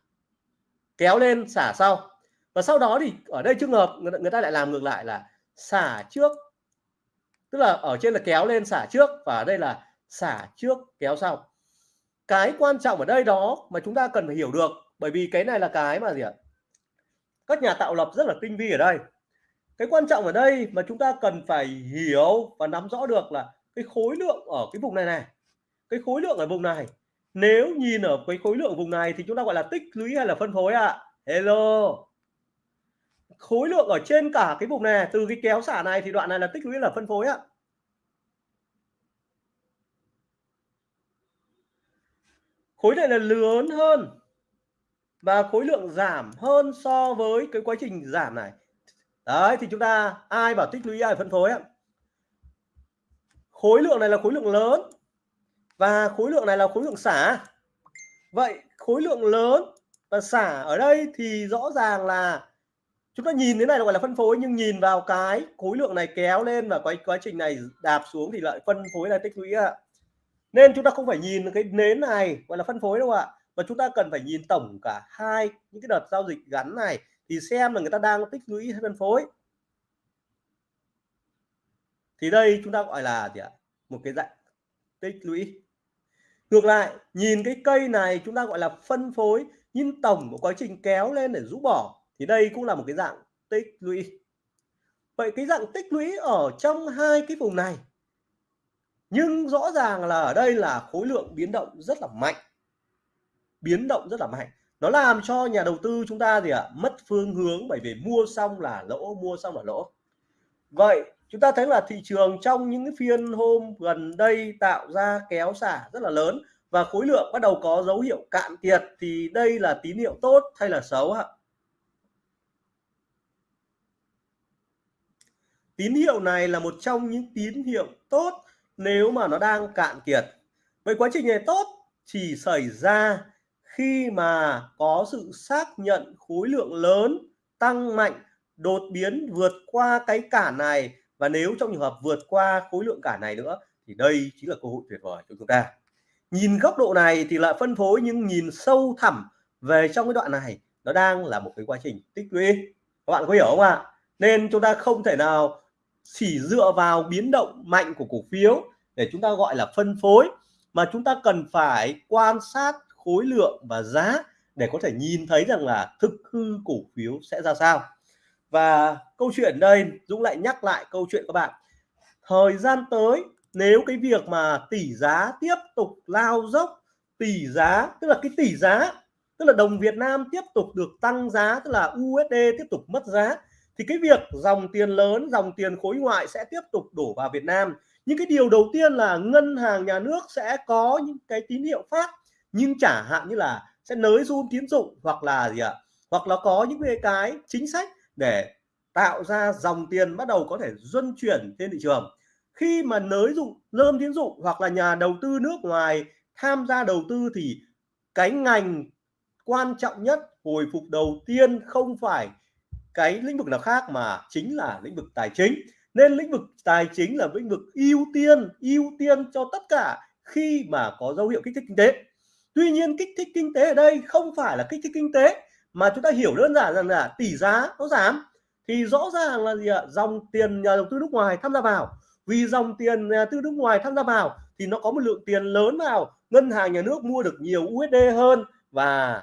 kéo lên xả sau và sau đó thì ở đây trường hợp người, người ta lại làm ngược lại là xả trước. Tức là ở trên là kéo lên xả trước và ở đây là xả trước kéo sau. Cái quan trọng ở đây đó mà chúng ta cần phải hiểu được bởi vì cái này là cái mà gì ạ? Các nhà tạo lập rất là tinh vi ở đây. Cái quan trọng ở đây mà chúng ta cần phải hiểu và nắm rõ được là cái khối lượng ở cái vùng này này. Cái khối lượng ở vùng này. Nếu nhìn ở cái khối lượng vùng này thì chúng ta gọi là tích lũy hay là phân phối ạ? À? hello khối lượng ở trên cả cái vùng này, từ cái kéo xả này thì đoạn này là tích lũy là phân phối ạ. Khối này là lớn hơn và khối lượng giảm hơn so với cái quá trình giảm này. Đấy, thì chúng ta ai bảo tích lũy, ai phân phối ạ? Khối lượng này là khối lượng lớn và khối lượng này là khối lượng xả. Vậy khối lượng lớn và xả ở đây thì rõ ràng là chúng ta nhìn thế này gọi là phân phối, nhưng nhìn vào cái khối lượng này kéo lên và cái quá trình này đạp xuống thì lại phân phối là tích lũy ạ. Nên chúng ta không phải nhìn cái nến này gọi là phân phối đâu ạ, mà chúng ta cần phải nhìn tổng cả hai những cái đợt giao dịch gắn này thì xem là người ta đang tích lũy hay phân phối. Thì đây chúng ta gọi là gì ạ? Một cái dạng tích lũy. Ngược lại, nhìn cái cây này chúng ta gọi là phân phối, nhưng tổng của quá trình kéo lên để rũ bỏ thì đây cũng là một cái dạng tích lũy. Vậy cái dạng tích lũy ở trong hai cái vùng này nhưng rõ ràng là ở đây là khối lượng biến động rất là mạnh. Biến động rất là mạnh. Nó làm cho nhà đầu tư chúng ta gì ạ? À, mất phương hướng bởi vì mua xong là lỗ mua xong là lỗ. Vậy chúng ta thấy là thị trường trong những cái phiên hôm gần đây tạo ra kéo xả rất là lớn và khối lượng bắt đầu có dấu hiệu cạn kiệt thì đây là tín hiệu tốt hay là xấu ạ? Tín hiệu này là một trong những tín hiệu tốt nếu mà nó đang cạn kiệt. Vậy quá trình này tốt chỉ xảy ra khi mà có sự xác nhận khối lượng lớn tăng mạnh, đột biến vượt qua cái cản này. Và nếu trong trường hợp vượt qua khối lượng cản này nữa, thì đây chính là cơ hội tuyệt vời cho chúng ta. Nhìn góc độ này thì lại phân phối nhưng nhìn sâu thẳm về trong cái đoạn này, nó đang là một cái quá trình tích lũy. Các bạn có hiểu không ạ? Nên chúng ta không thể nào chỉ dựa vào biến động mạnh của cổ phiếu để chúng ta gọi là phân phối, mà chúng ta cần phải quan sát khối lượng và giá để có thể nhìn thấy rằng là thực hư cổ phiếu sẽ ra sao. Và câu chuyện đây, Dũng lại nhắc lại câu chuyện các bạn. Thời gian tới, nếu cái việc mà tỷ giá tiếp tục lao dốc, tỷ giá, tức là cái tỷ giá, tức là đồng Việt Nam tiếp tục được tăng giá, tức là USD tiếp tục mất giá thì cái việc dòng tiền lớn dòng tiền khối ngoại sẽ tiếp tục đổ vào Việt Nam. Những cái điều đầu tiên là ngân hàng nhà nước sẽ có những cái tín hiệu phát nhưng chả hạn như là sẽ nới zoom tín dụng hoặc là gì ạ? Hoặc là có những cái, cái chính sách để tạo ra dòng tiền bắt đầu có thể luân chuyển trên thị trường. Khi mà nới dụng lơm tín dụng hoặc là nhà đầu tư nước ngoài tham gia đầu tư thì cái ngành quan trọng nhất hồi phục đầu tiên không phải cái lĩnh vực nào khác mà chính là lĩnh vực tài chính. Nên lĩnh vực tài chính là lĩnh vực ưu tiên ưu tiên cho tất cả khi mà có dấu hiệu kích thích kinh tế. Tuy nhiên, kích thích kinh tế ở đây không phải là kích thích kinh tế, mà chúng ta hiểu đơn giản rằng là tỷ giá nó giảm. Thì rõ ràng là gì ạ? Dòng tiền nhà đầu tư nước ngoài tham gia vào. Vì dòng tiền nhà tư nước ngoài tham gia vào thì nó có một lượng tiền lớn vào. Ngân hàng nhà nước mua được nhiều USD hơn và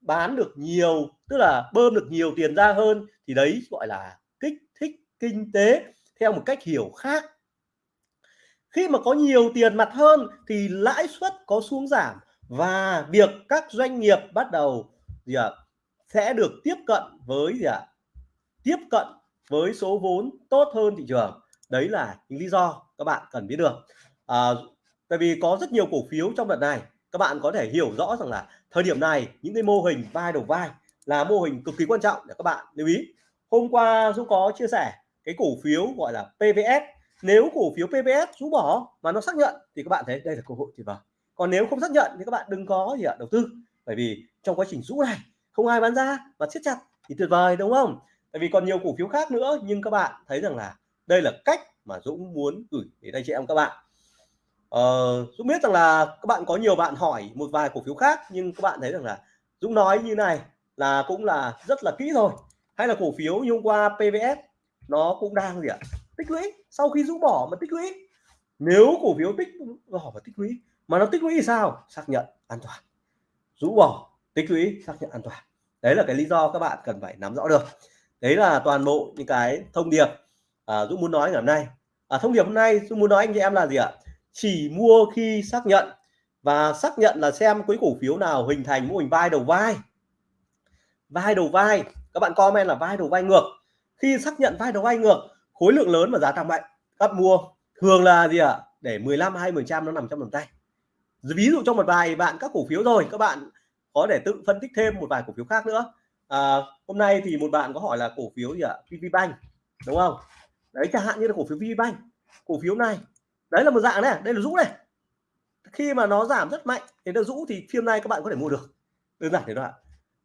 bán được nhiều tức là bơm được nhiều tiền ra hơn thì đấy gọi là kích thích kinh tế theo một cách hiểu khác. Khi mà có nhiều tiền mặt hơn thì lãi suất có xuống giảm và việc các doanh nghiệp bắt đầu gì ạ sẽ được tiếp cận với gì ạ tiếp cận với số vốn tốt hơn thị trường. Đấy là những lý do các bạn cần biết được. À, tại vì có rất nhiều cổ phiếu trong đợt này các bạn có thể hiểu rõ rằng là thời điểm này những cái mô hình vai đầu vai là mô hình cực kỳ quan trọng để các bạn lưu ý. Hôm qua Dũng có chia sẻ cái cổ phiếu gọi là PVS nếu cổ phiếu PVS rũ bỏ mà nó xác nhận thì các bạn thấy đây là cơ hội tuyệt vời. Còn nếu không xác nhận thì các bạn đừng có gì ạ đầu tư. Bởi vì trong quá trình rũ này không ai bán ra và siết chặt thì tuyệt vời đúng không? Tại vì còn nhiều cổ phiếu khác nữa nhưng các bạn thấy rằng là đây là cách mà Dũng muốn gửi đến anh chị em các bạn. Ờ, Dũng biết rằng là các bạn có nhiều bạn hỏi một vài cổ phiếu khác nhưng các bạn thấy rằng là Dũng nói như này là cũng là rất là kỹ rồi hay là cổ phiếu như hôm qua PVS nó cũng đang gì ạ? Tích lũy. Sau khi rũ bỏ mà tích lũy. Nếu cổ phiếu tích bỏ và tích lũy mà nó tích lũy thì sao? Xác nhận an toàn. Rũ bỏ tích lũy xác nhận an toàn. Đấy là cái lý do các bạn cần phải nắm rõ được. Đấy là toàn bộ những cái thông điệp à, Dũng muốn nói ngày hôm nay. À, thông điệp hôm nay Dũng muốn nói anh chị em là gì ạ? Chỉ mua khi xác nhận và xác nhận là xem cái cổ phiếu nào hình thành mô hình vai đầu vai vai đầu vai các bạn comment là vai đầu vai ngược. Khi xác nhận vai đầu vai ngược khối lượng lớn và giá tăng mạnh. Các mua thường là gì ạ? Để 15 20 phần trăm nó nằm trong tầm tay. Ví dụ trong một vài bạn các cổ phiếu rồi các bạn có để tự phân tích thêm một vài cổ phiếu khác nữa. À, hôm nay thì một bạn có hỏi là cổ phiếu gì ạ? VPBank đúng không? Đấy chẳng hạn như là cổ phiếu VPBank cổ phiếu này. Đấy là một dạng này đây là rũ này. Khi mà nó giảm rất mạnh thì nó rũ thì phiên này các bạn có thể mua được. Đơn giản thế đó ạ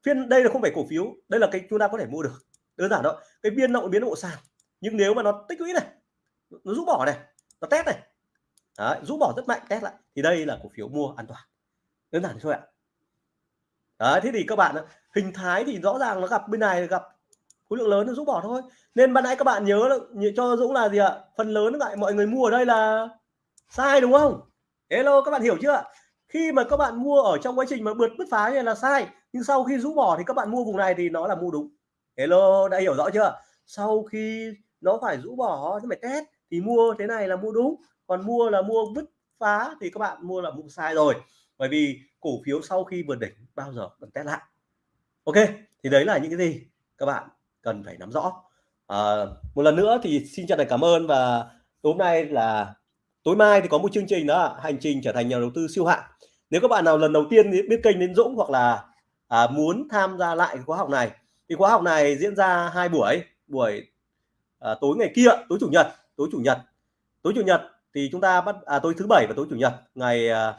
phiên đây là không phải cổ phiếu đây là cái chúng ta có thể mua được. Đơn giản đó cái biên động biến động sàn. Nhưng nếu mà nó tích lũy này nó rũ bỏ này nó test này Đấy, rũ bỏ rất mạnh test lại thì đây là cổ phiếu mua an toàn. Đơn giản thôi ạ. Đấy, thế thì các bạn hình thái thì rõ ràng nó gặp bên này gặp khối lượng lớn nó rũ bỏ thôi. Nên ban nãy các bạn nhớ cho Dũng là gì ạ? Phần lớn lại mọi người mua ở đây là sai đúng không? Hello các bạn hiểu chưa khi mà các bạn mua ở trong quá trình mà bượt bứt phá này là sai nhưng sau khi rũ bỏ thì các bạn mua vùng này thì nó là mua đúng. Hello đã hiểu rõ chưa? Sau khi nó phải rũ bỏ nó phải test thì mua thế này là mua đúng. Còn mua là mua bứt phá thì các bạn mua là mua sai rồi. Bởi vì cổ phiếu sau khi vượt đỉnh bao giờ cần test lại. Ok thì đấy là những cái gì các bạn cần phải nắm rõ. À, một lần nữa thì xin chân thành cảm ơn và tối hôm nay là tối mai thì có một chương trình đó hành trình trở thành nhà đầu tư siêu hạng. Nếu các bạn nào lần đầu tiên biết kênh đến Dũng hoặc là à, muốn tham gia lại khóa học này. Thì khóa học này diễn ra hai buổi. Buổi à, tối ngày kia tối chủ nhật tối chủ nhật. Tối chủ nhật thì chúng ta bắt à, tối thứ bảy và tối chủ nhật. Ngày à,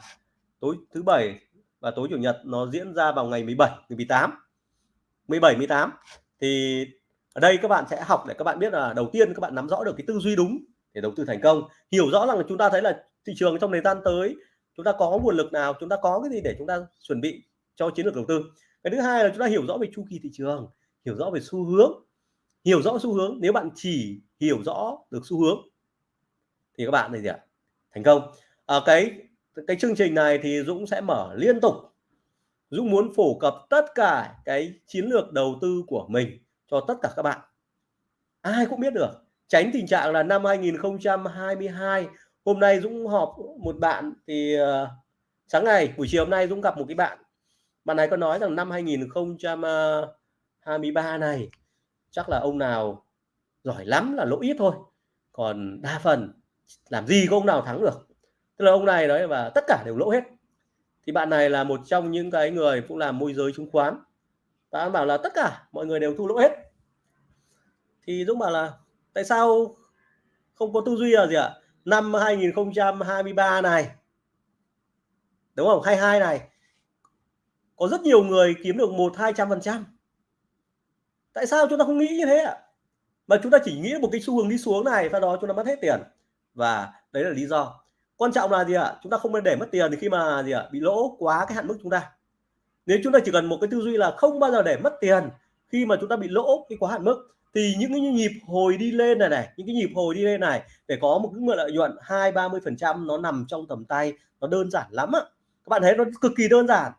tối thứ bảy và tối chủ nhật nó diễn ra vào ngày 17 ngày 18 17 18 thì ở đây các bạn sẽ học để các bạn biết là đầu tiên các bạn nắm rõ được cái tư duy đúng để đầu tư thành công. Hiểu rõ rằng là chúng ta thấy là thị trường trong thời gian tới chúng ta có nguồn lực nào chúng ta có cái gì để chúng ta chuẩn bị cho chiến lược đầu tư. Cái thứ hai là chúng ta hiểu rõ về chu kỳ thị trường hiểu rõ về xu hướng. Hiểu rõ xu hướng nếu bạn chỉ hiểu rõ được xu hướng thì các bạn này gì ạ? Thành công. À, cái cái chương trình này thì Dũng sẽ mở liên tục. Dũng muốn phổ cập tất cả cái chiến lược đầu tư của mình cho tất cả các bạn. Ai cũng biết được tránh tình trạng là năm 2022 hôm nay Dũng họp một bạn thì uh, sáng ngày buổi chiều hôm nay Dũng gặp một cái bạn bạn này có nói rằng năm 2023 ờ, này, chắc là ông nào giỏi lắm là lỗ ít thôi, còn đa phần làm gì có ông nào thắng được. Tức là ông này nói và tất cả đều lỗ hết. Thì bạn này là một trong những cái người cũng làm môi giới chứng khoán. Bạn bảo là tất cả mọi người đều thu lỗ hết. Thì Dũng bảo là tại sao không có tư duy là gì ạ? Năm 2023 này, đúng không? 22 này có rất nhiều người kiếm được một, hai trăm phần trăm. Tại sao chúng ta không nghĩ như thế ạ? Mà chúng ta chỉ nghĩ một cái xu hướng đi xuống này, sau đó chúng ta mất hết tiền. Và đấy là lý do. Quan trọng là gì ạ? Chúng ta không nên để mất tiền thì khi mà gì ạ? Bị lỗ quá cái hạn mức chúng ta. Nếu chúng ta chỉ cần một cái tư duy là không bao giờ để mất tiền khi mà chúng ta bị lỗ cái quá hạn mức, thì những cái nhịp hồi đi lên này này, những cái nhịp hồi đi lên này để có một cái lợi nhuận hai, ba mươi phần trăm nó nằm trong tầm tay, nó đơn giản lắm ạ. các bạn thấy nó cực kỳ đơn giản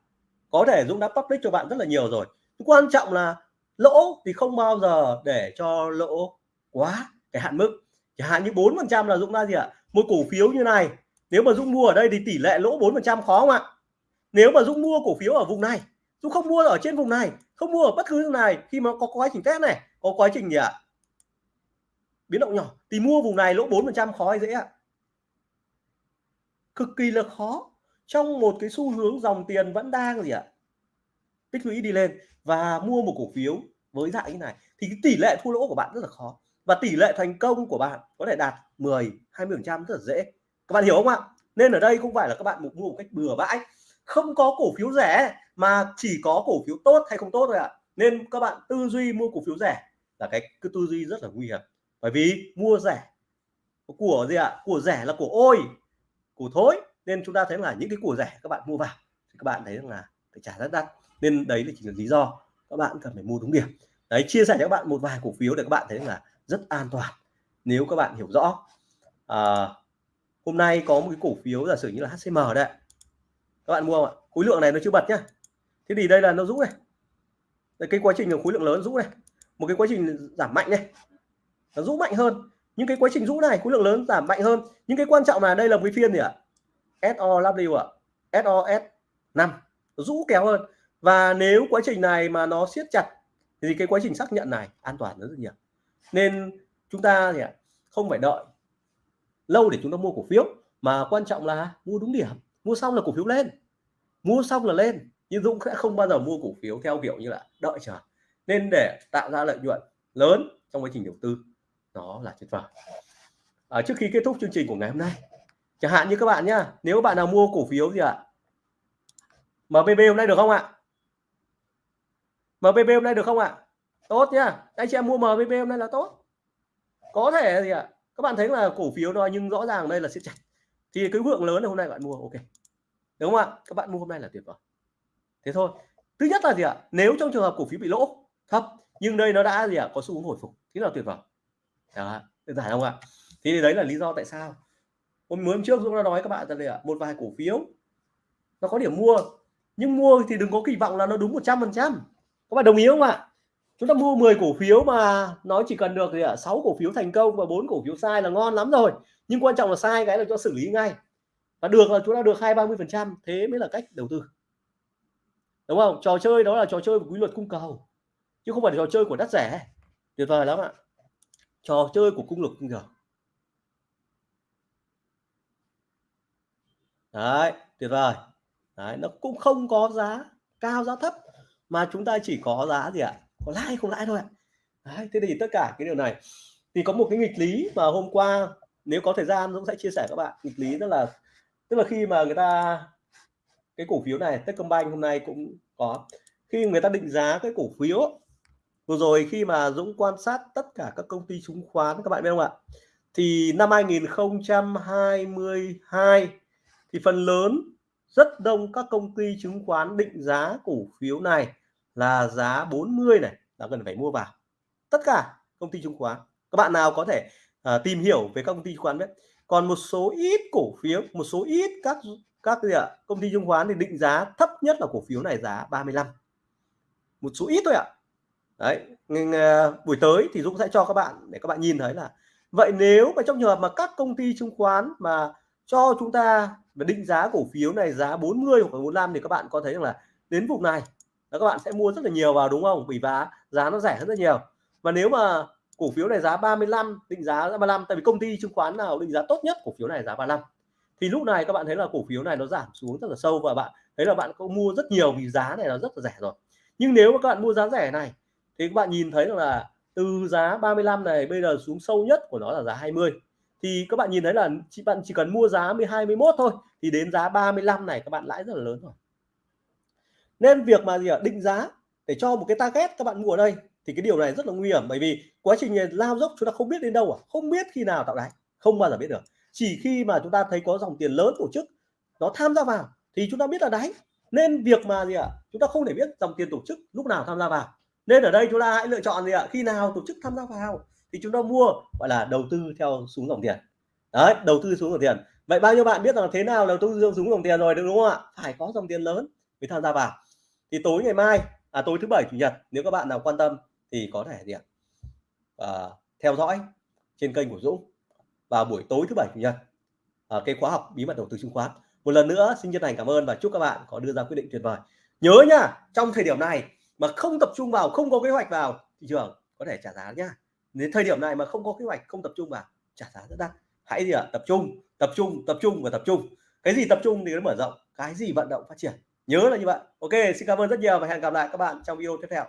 có thể Dũng đã public cho bạn rất là nhiều rồi. Quan trọng là lỗ thì không bao giờ để cho lỗ quá cái hạn mức. Chẳng hạn như bốn phần trăm là Dũng ra gì ạ? Một cổ phiếu như này. Nếu mà Dũng mua ở đây thì tỷ lệ lỗ bốn phần trăm khó không ạ? Nếu mà Dũng mua cổ phiếu ở vùng này, Dũng không mua ở trên vùng này, không mua ở bất cứ vùng này khi mà có quá trình test này, có quá trình gì ạ? Biến động nhỏ. Thì mua vùng này lỗ bốn phần trăm khó hay dễ ạ? Cực kỳ là khó trong một cái xu hướng dòng tiền vẫn đang gì ạ? Tích lũy đi lên và mua một cổ phiếu với dạng như này thì cái tỷ lệ thua lỗ của bạn rất là khó. Và tỷ lệ thành công của bạn có thể đạt 10 20 phần trăm rất là dễ. Các bạn hiểu không ạ? Nên ở đây không phải là các bạn mua một cách bừa bãi. Không có cổ phiếu rẻ mà chỉ có cổ phiếu tốt hay không tốt thôi ạ. Nên các bạn tư duy mua cổ phiếu rẻ là cái cứ tư duy rất là nguy hiểm. Bởi vì mua rẻ của gì ạ? Của rẻ là của ôi, của thối nên chúng ta thấy là những cái của rẻ các bạn mua vào thì các bạn thấy rằng là phải trả rất đắt. Nên đấy là chỉ là lý do các bạn cần phải mua đúng điểm. Đấy chia sẻ cho các bạn một vài cổ phiếu để các bạn thấy là rất an toàn nếu các bạn hiểu rõ. À, hôm nay có một cái cổ phiếu giả sử như là HCM đấy, các bạn mua không ạ? Khối lượng này nó chưa bật nhá. Thế thì đây là nó rũ này. Đây, cái quá trình khối lượng lớn rũ này. Một cái quá trình giảm mạnh này. Nó rũ mạnh hơn. Những cái quá trình rũ này khối lượng lớn giảm mạnh hơn. Những cái quan trọng là đây là một cái phiên gì ạ? SOW ạ. SOS 5 rũ kéo hơn. Và nếu quá trình này mà nó siết chặt thì cái quá trình xác nhận này an toàn rất nhiều. Nên chúng ta thì không phải đợi lâu để chúng ta mua cổ phiếu mà quan trọng là mua đúng điểm. Mua xong là cổ phiếu lên. Mua xong là lên. Nhưng Dũng sẽ không bao giờ mua cổ phiếu theo kiểu như là đợi chờ. Nên để tạo ra lợi nhuận lớn trong quá trình đầu tư đó là tuyệt vời. À, trước khi kết thúc chương trình của ngày hôm nay chẳng hạn như các bạn nhá, nếu bạn nào mua cổ phiếu gì ạ? MBB hôm nay được không ạ? MBB hôm nay được không ạ? Tốt nhá, anh chị em mua MBB hôm nay là tốt. Có thể gì ạ? Các bạn thấy là cổ phiếu đó nhưng rõ ràng đây là siết chặt. Thì cái lượng lớn này hôm nay bạn mua, ok. Đúng không ạ? Các bạn mua hôm nay là tuyệt vời. Thế thôi. Thứ nhất là gì ạ? Nếu trong trường hợp cổ phiếu bị lỗ, thấp, nhưng đây nó đã gì ạ? Có xu hướng hồi phục thế là tuyệt vời. Đó, đơn giản không ạ? Thì đấy là lý do tại sao hôm mới hôm trước Dũng đã nói các bạn rằng là một vài cổ phiếu. Nó có điểm mua, nhưng mua thì đừng có kỳ vọng là nó đúng 100 phần trăm. Các bạn đồng ý không ạ? Chúng ta mua 10 cổ phiếu mà nó chỉ cần được gì ạ? 6 cổ phiếu thành công và bốn cổ phiếu sai là ngon lắm rồi. Nhưng quan trọng là sai cái là cho xử lý ngay. Và được là chúng ta được hai ba mươi phần trăm, thế mới là cách đầu tư. Đúng không? Trò chơi đó là trò chơi của quy luật cung cầu, chứ không phải trò chơi của đắt rẻ. Tuyệt vời lắm ạ. Trò chơi của cung lực cung cầu. Đấy tuyệt vời. Đấy, nó cũng không có giá cao giá thấp mà chúng ta chỉ có giá gì ạ? Có lãi không lãi thôi ạ. Đấy, thế thì tất cả cái điều này. Thì có một cái nghịch lý mà hôm qua nếu có thời gian Dũng sẽ chia sẻ các bạn. Nghịch lý rất là tức là khi mà người ta cái cổ phiếu này Techcombank hôm nay cũng có. Khi người ta định giá cái cổ phiếu vừa rồi khi mà Dũng quan sát tất cả các công ty chứng khoán các bạn biết không ạ? Thì năm 2022 thì phần lớn rất đông các công ty chứng khoán định giá cổ phiếu này là giá 40 này là cần phải mua vào. Tất cả công ty chứng khoán. Các bạn nào có thể uh, tìm hiểu về các công ty chứng khoán biết. Còn một số ít cổ phiếu một số ít các các gì ạ công ty chứng khoán thì định giá thấp nhất là cổ phiếu này giá 35 một số ít thôi ạ. Đấy uh, buổi tới thì Dũng sẽ cho các bạn để các bạn nhìn thấy là vậy nếu mà trong trường hợp mà các công ty chứng khoán mà cho chúng ta và định giá cổ phiếu này giá 40 hoặc 45 thì các bạn có thấy rằng là đến vùng này là các bạn sẽ mua rất là nhiều vào đúng không? Vì giá giá nó rẻ hơn rất nhiều. Và nếu mà cổ phiếu này giá 35 định giá 35 tại vì công ty chứng khoán nào định giá tốt nhất cổ phiếu này giá 35 thì lúc này các bạn thấy là cổ phiếu này nó giảm xuống rất là sâu và bạn thấy là bạn có mua rất nhiều vì giá này nó rất là rẻ rồi nhưng nếu mà các bạn mua giá rẻ này thì các bạn nhìn thấy là từ giá 35 này bây giờ xuống sâu nhất của nó là giá 20 thì các bạn nhìn thấy là chị bạn chỉ cần mua giá 12 21 thôi, thì đến giá 35 này các bạn lãi rất là lớn rồi. Nên việc mà gì ạ? Định giá để cho một cái target các bạn mua ở đây thì cái điều này rất là nguy hiểm, bởi vì quá trình lao dốc chúng ta không biết đến đâu à? Không biết khi nào tạo đáy không bao giờ biết được. Chỉ khi mà chúng ta thấy có dòng tiền lớn tổ chức, nó tham gia vào thì chúng ta biết là đáy. Nên việc mà gì ạ? Chúng ta không thể biết dòng tiền tổ chức lúc nào tham gia vào. Nên ở đây chúng ta hãy lựa chọn gì ạ? Khi nào tổ chức tham gia vào? Thì chúng ta mua gọi là đầu tư theo xuống dòng tiền. Đấy đầu tư xuống dòng tiền. Vậy bao nhiêu bạn biết rằng thế nào đầu tư xuống dòng tiền rồi đúng không ạ? Phải có dòng tiền lớn mới tham gia vào. Thì tối ngày mai à tối thứ bảy chủ nhật nếu các bạn nào quan tâm thì có thể gì ạ? À, theo dõi trên kênh của Dũng vào buổi tối thứ bảy chủ nhật. À, cái khóa học bí mật đầu tư chứng khoán. Một lần nữa xin chân thành cảm ơn và chúc các bạn có đưa ra quyết định tuyệt vời. Nhớ nhá trong thời điểm này mà không tập trung vào không có kế hoạch vào thị trường có thể trả giá nhá đến thời điểm này mà không có kế hoạch, không tập trung vào trả giá rất đắt. Hãy gì ạ? Tập trung tập trung tập trung và tập trung. Cái gì tập trung thì nó mở rộng, cái gì vận động phát triển. Nhớ là như vậy. Ok, xin cảm ơn rất nhiều và hẹn gặp lại các bạn trong video tiếp theo.